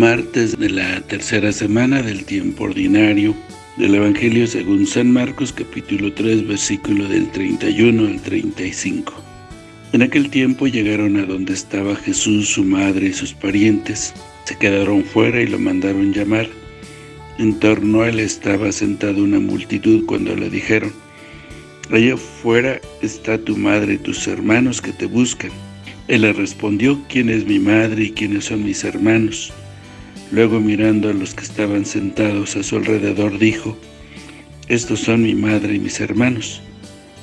martes de la tercera semana del tiempo ordinario del Evangelio según San Marcos capítulo 3 versículo del 31 al 35. En aquel tiempo llegaron a donde estaba Jesús, su madre y sus parientes. Se quedaron fuera y lo mandaron llamar. En torno a él estaba sentada una multitud cuando le dijeron, Allá afuera está tu madre y tus hermanos que te buscan. Él le respondió, ¿quién es mi madre y quiénes son mis hermanos? Luego mirando a los que estaban sentados a su alrededor dijo, Estos son mi madre y mis hermanos,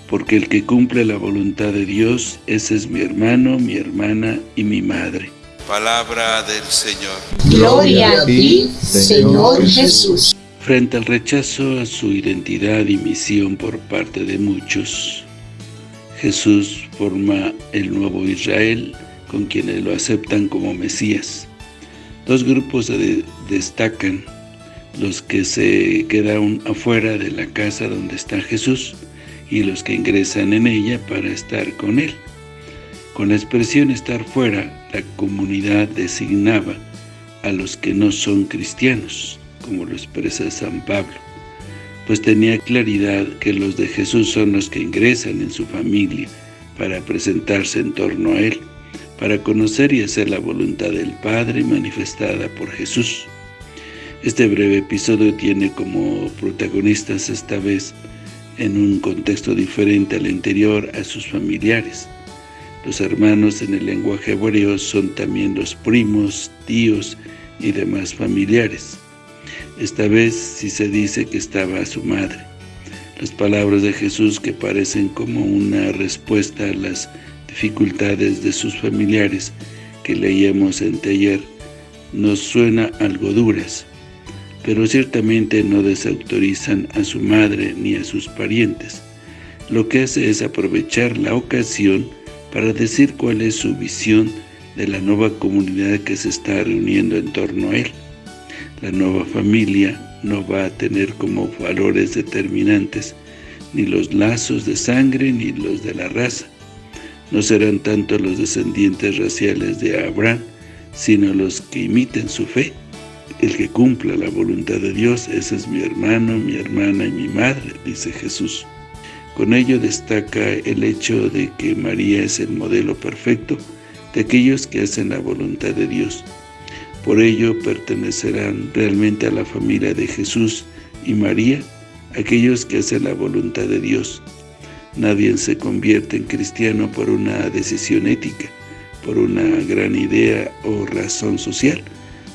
porque el que cumple la voluntad de Dios, ese es mi hermano, mi hermana y mi madre. Palabra del Señor. Gloria a ti, Señor Jesús. Frente al rechazo a su identidad y misión por parte de muchos, Jesús forma el nuevo Israel con quienes lo aceptan como Mesías. Dos grupos se destacan, los que se quedan afuera de la casa donde está Jesús y los que ingresan en ella para estar con Él. Con la expresión estar fuera, la comunidad designaba a los que no son cristianos, como lo expresa San Pablo, pues tenía claridad que los de Jesús son los que ingresan en su familia para presentarse en torno a Él para conocer y hacer la voluntad del Padre manifestada por Jesús. Este breve episodio tiene como protagonistas esta vez en un contexto diferente al anterior a sus familiares. Los hermanos en el lenguaje hebreo son también los primos, tíos y demás familiares. Esta vez sí se dice que estaba su madre. Las palabras de Jesús que parecen como una respuesta a las dificultades de sus familiares que leíamos en taller nos suena algo duras, pero ciertamente no desautorizan a su madre ni a sus parientes. Lo que hace es aprovechar la ocasión para decir cuál es su visión de la nueva comunidad que se está reuniendo en torno a él. La nueva familia no va a tener como valores determinantes ni los lazos de sangre ni los de la raza, no serán tanto los descendientes raciales de Abraham, sino los que imiten su fe. El que cumpla la voluntad de Dios, ese es mi hermano, mi hermana y mi madre, dice Jesús. Con ello destaca el hecho de que María es el modelo perfecto de aquellos que hacen la voluntad de Dios. Por ello pertenecerán realmente a la familia de Jesús y María, aquellos que hacen la voluntad de Dios. Nadie se convierte en cristiano por una decisión ética, por una gran idea o razón social,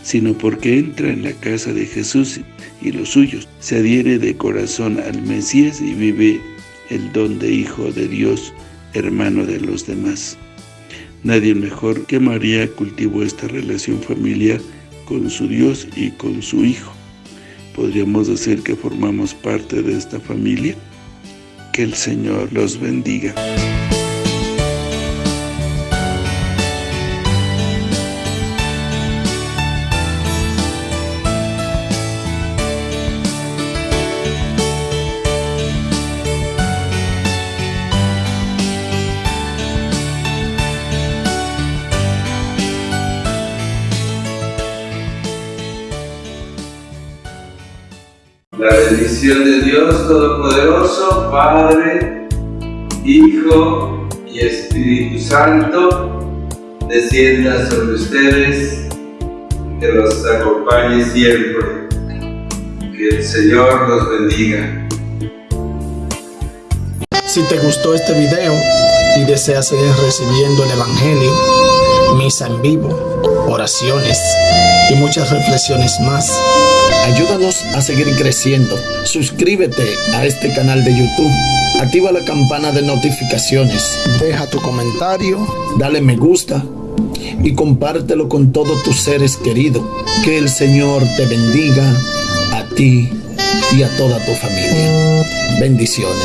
sino porque entra en la casa de Jesús y los suyos, se adhiere de corazón al Mesías y vive el don de Hijo de Dios, hermano de los demás. Nadie mejor que María cultivó esta relación familiar con su Dios y con su Hijo. ¿Podríamos decir que formamos parte de esta familia? Que el Señor los bendiga. La bendición de Dios Todopoderoso, Padre, Hijo y Espíritu Santo, descienda sobre ustedes, que los acompañe siempre. Que el Señor los bendiga. Si te gustó este video y deseas seguir recibiendo el Evangelio, misa en vivo, oraciones y muchas reflexiones más, Ayúdanos a seguir creciendo. Suscríbete a este canal de YouTube. Activa la campana de notificaciones. Deja tu comentario. Dale me gusta. Y compártelo con todos tus seres queridos. Que el Señor te bendiga a ti y a toda tu familia. Bendiciones.